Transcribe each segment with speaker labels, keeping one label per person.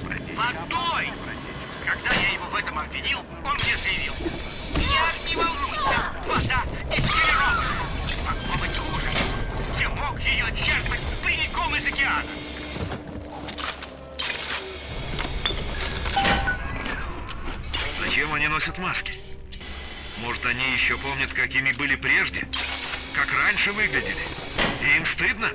Speaker 1: водой. Когда я его в этом обвинил, он мне заявил, я не волнуйся, вода дистиллирована. Могло быть хуже. Я мог ее черпать прямиком из океана.
Speaker 2: Зачем они носят маски? Может, они еще помнят, какими были прежде? Как раньше выглядели? И им стыдно?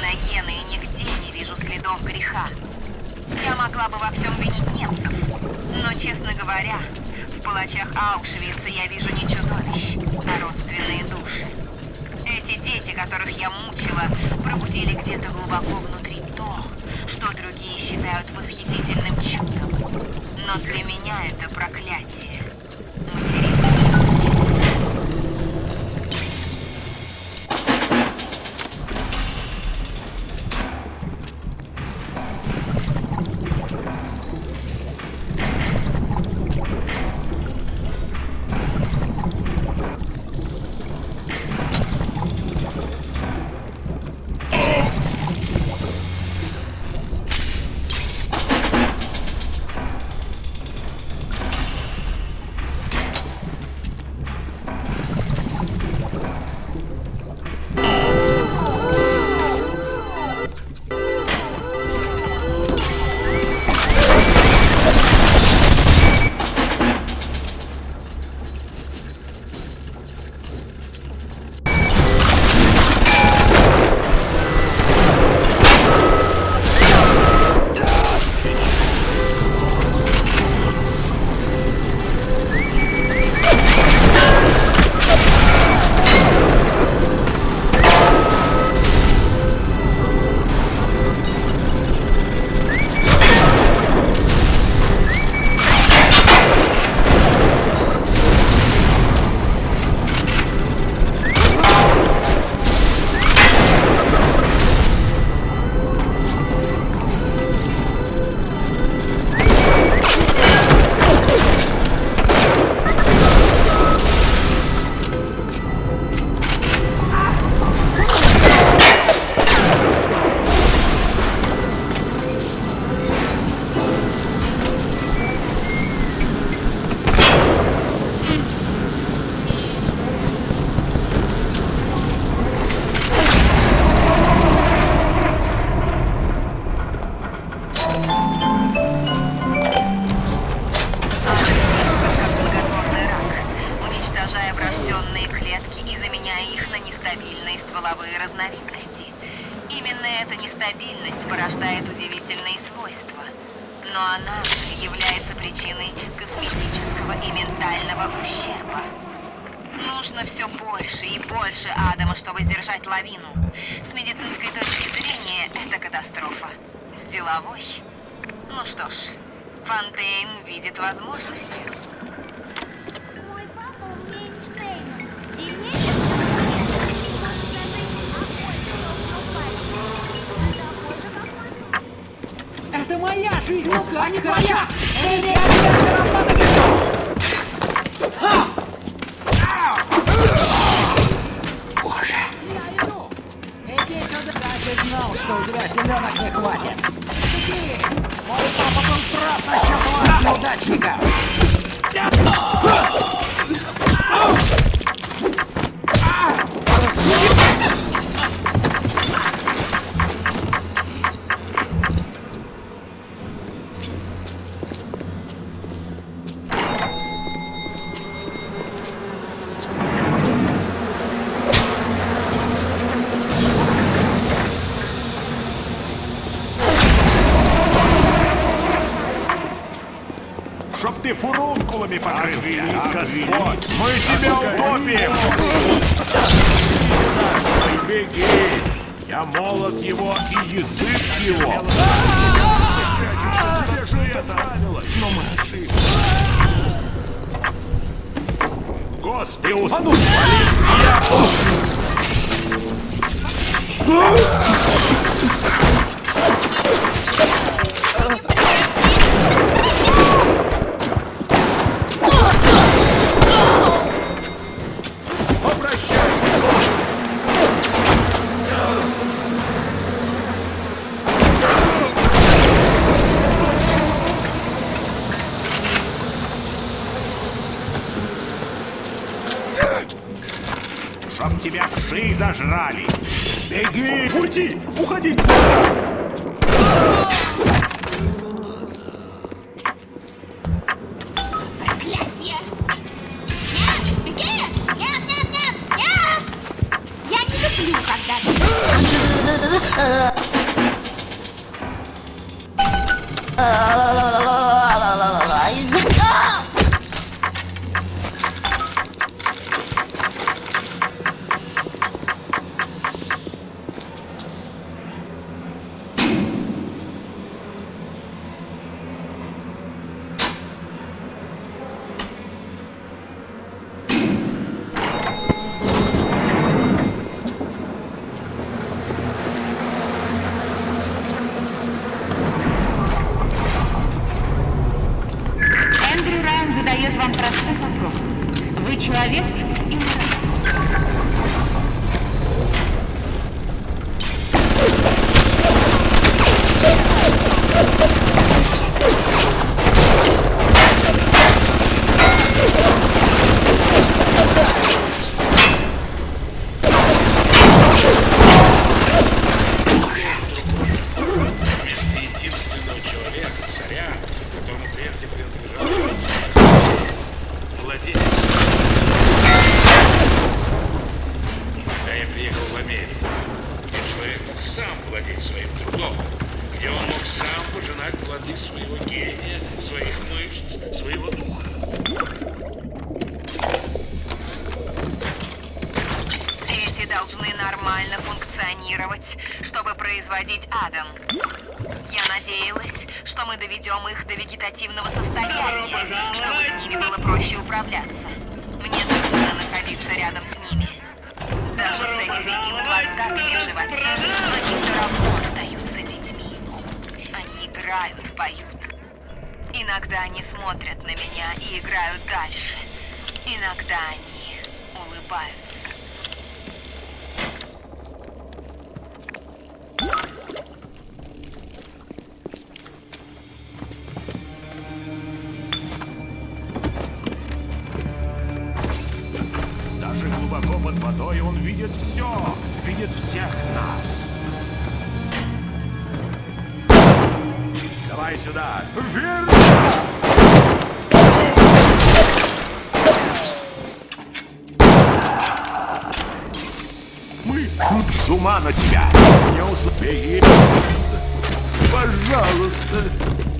Speaker 3: На гены и нигде не вижу следов греха. Я могла бы во всем винить немцев, но, честно говоря, в палачах Аушвица я вижу не чудовищ, а родственные души. Эти дети, которых я мучила, пробудили где-то глубоко внутри то, что другие считают восхитительным чудом. Но для меня это проклятие. На нестабильные стволовые разновидности. Именно эта нестабильность порождает удивительные свойства. Но она является причиной косметического и ментального ущерба. Нужно все больше и больше Адама, чтобы сдержать лавину. С медицинской точки зрения, это катастрофа. С деловой? Ну что ж, Фонтейн видит возможности.
Speaker 4: Мой папа умнее Эйнштейна. Сильнее, чем я. И может даже и такой же, как он.
Speaker 5: Это моя жизнь, ну-ка, а не твоя! Эй, я все равно догоню! Боже! Я иду! Иди сюда! Я же знал, что у тебя селенок не хватит! Иди! Мой папа был прав насчет вас, неудачника!
Speaker 3: Функционировать, чтобы производить Адам. Я надеялась, что мы доведем их до вегетативного состояния, чтобы с ними было проще управляться. Мне трудно находиться рядом с ними. Даже с этими имплантатами в животе они все равно остаются детьми. Они играют, поют. Иногда они смотрят на меня и играют дальше. Иногда они улыбаются.
Speaker 6: Давай сюда. Верно! Мы тут с ума на тебя. Не услышь. Пожалуйста.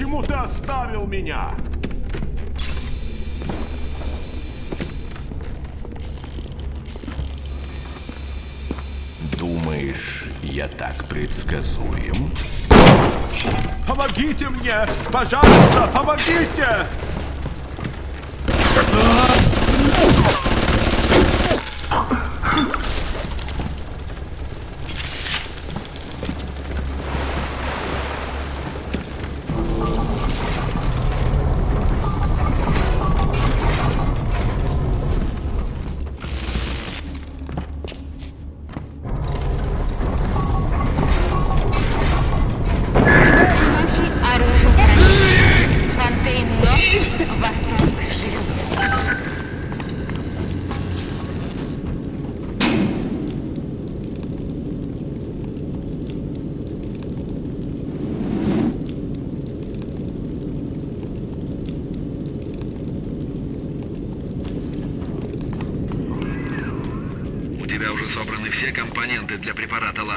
Speaker 5: Почему ты
Speaker 7: оставил меня?
Speaker 8: Думаешь, я так предсказуем?
Speaker 7: Помогите мне! Пожалуйста, помогите!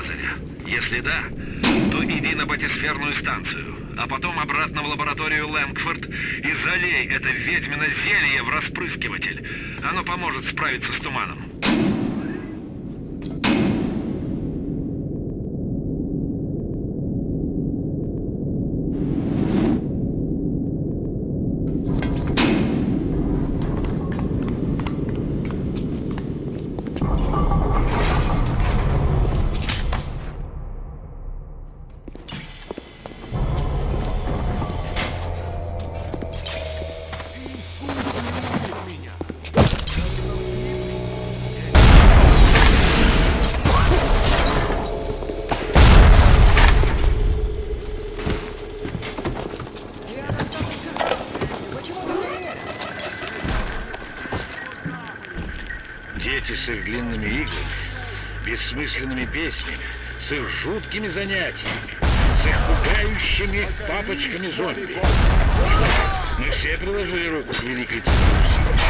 Speaker 2: Лазаря? Если да, то иди на батисферную станцию, а потом обратно в лабораторию Лэнгфорд и залей это ведьмино зелье в распрыскиватель. Оно поможет справиться с туманом.
Speaker 9: Бессмысленными песнями, с их жуткими занятиями, с их пугающими папочками-зомби. Мы все приложили руку к великой усилия.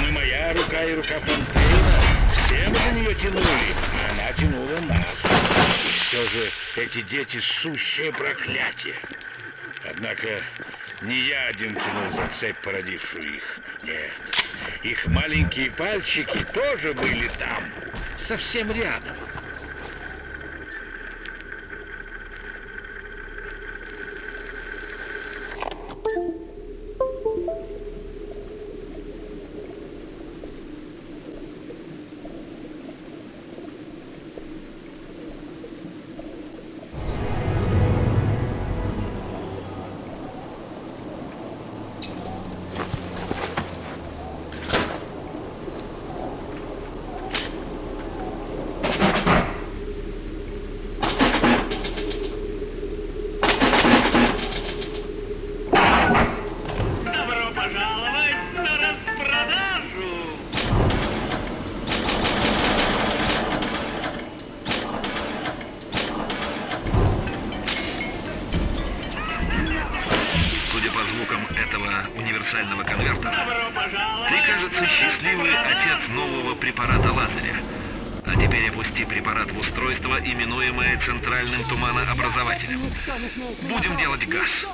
Speaker 9: Мы, моя рука и рука Фонтейна, все мы за нее тянули, а она тянула нас. И все же эти дети сущее проклятие. Однако не я один тянул за цепь, породившую их. Нет. Их маленькие пальчики тоже были там, совсем рядом.
Speaker 2: Этого универсального конвертера, ты, кажется, счастливый отец нового препарата лазаря. А теперь опусти препарат в устройство, именуемое центральным туманообразователем. Будем делать газ.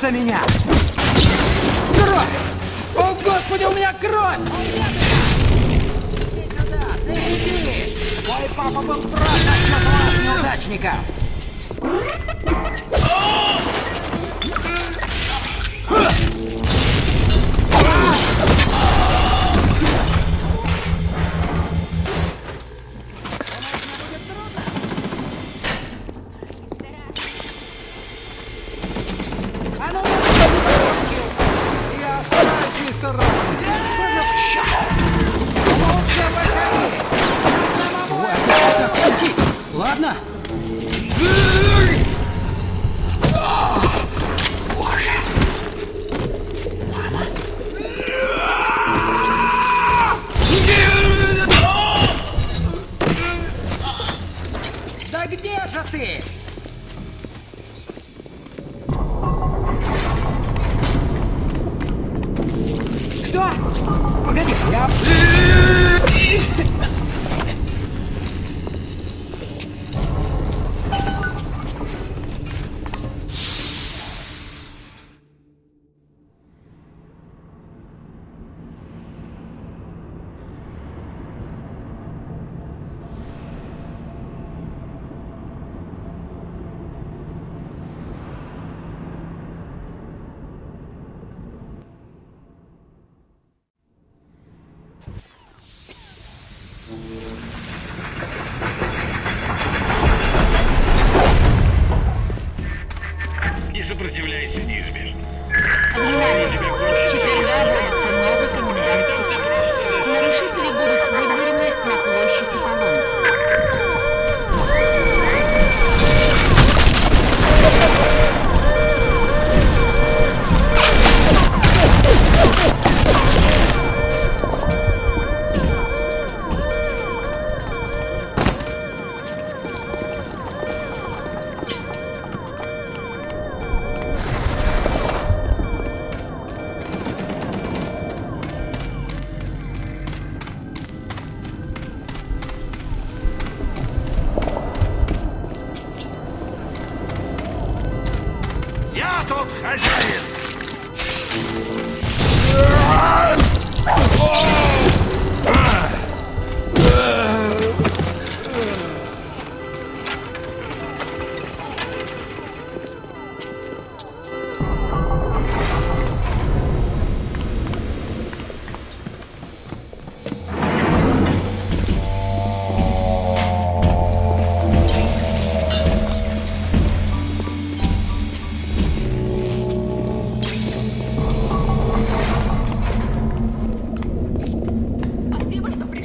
Speaker 5: Касается меня! Кровь! О, Господи, у меня кровь! Иди сюда, ты иди! Мой папа был прав насчет вас, неудачников!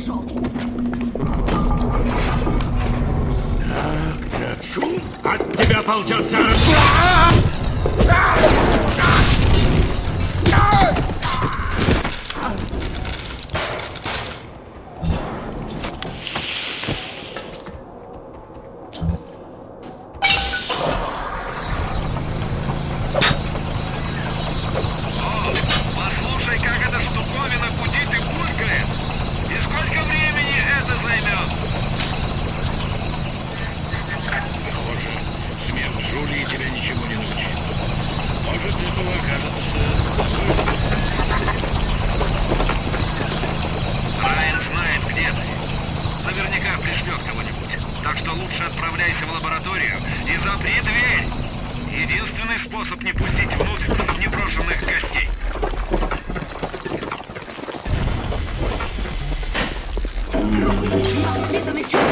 Speaker 1: Пришел.
Speaker 2: Шум от тебя ползется раз...
Speaker 1: Воспитанный чувак.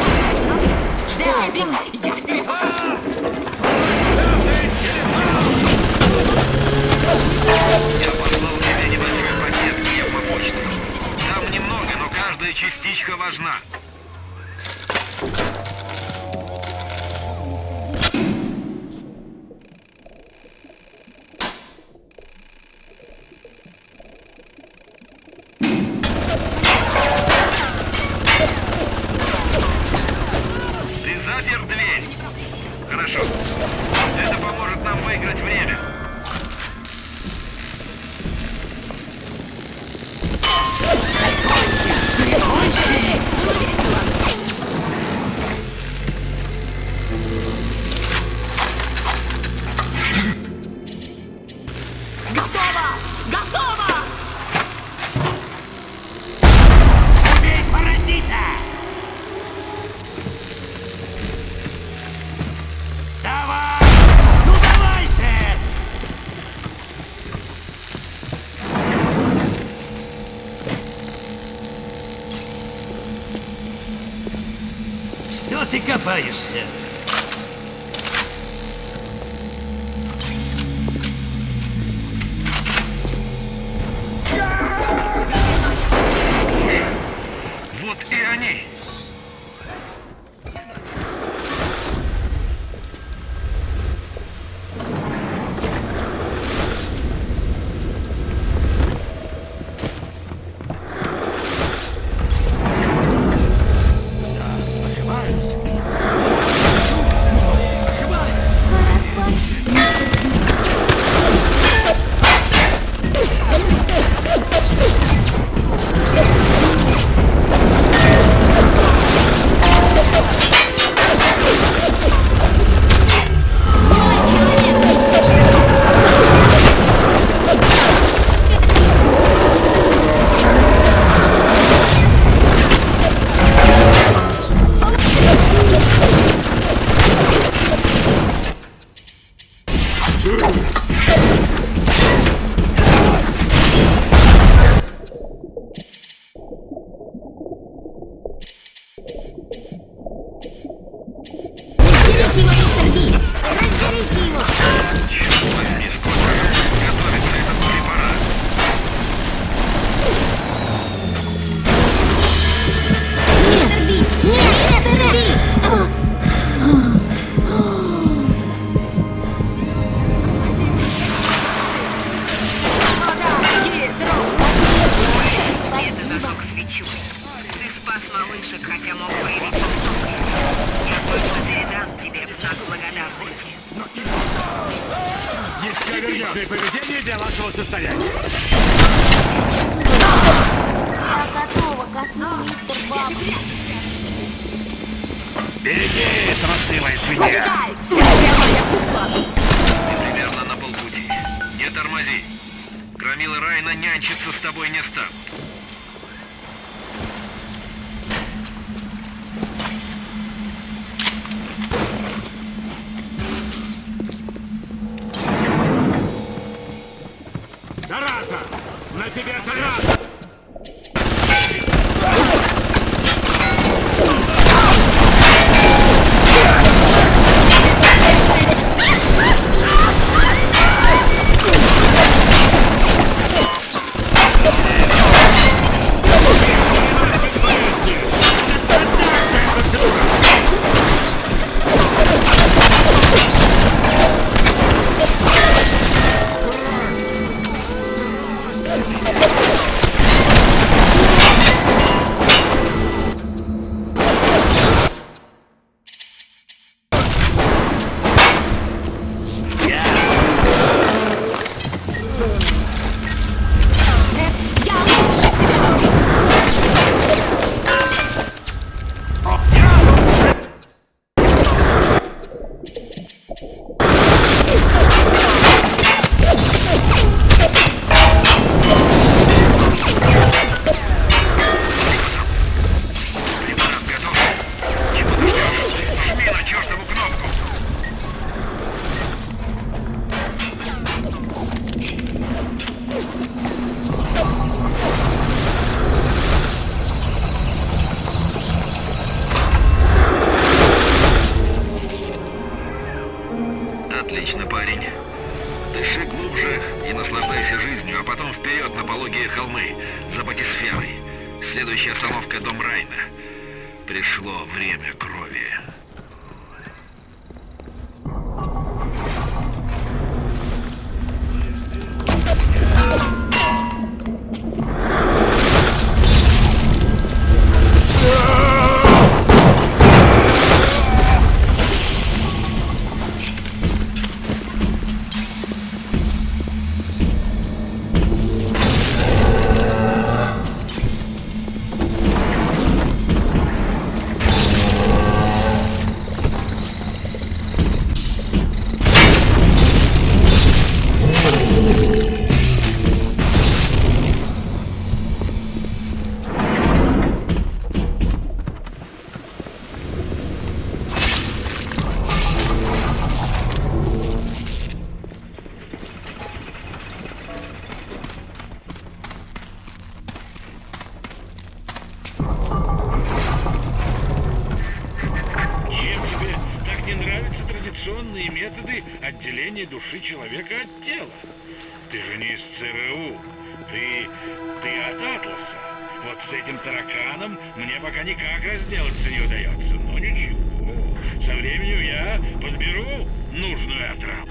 Speaker 1: Дэвид, я тебе.
Speaker 6: Я послал тебе небольшой пакет пневмопочты. Там немного, но каждая частичка важна.
Speaker 2: Что вашего состояния.
Speaker 4: Я готова.
Speaker 2: Беги, трусливая свинья!
Speaker 6: Ты примерно на полпути.
Speaker 2: Не тормози. Громила Райна нянчиться с тобой не станут.
Speaker 9: Мне пока никак разделаться не удается. Но ничего, со временем я подберу нужную отраву.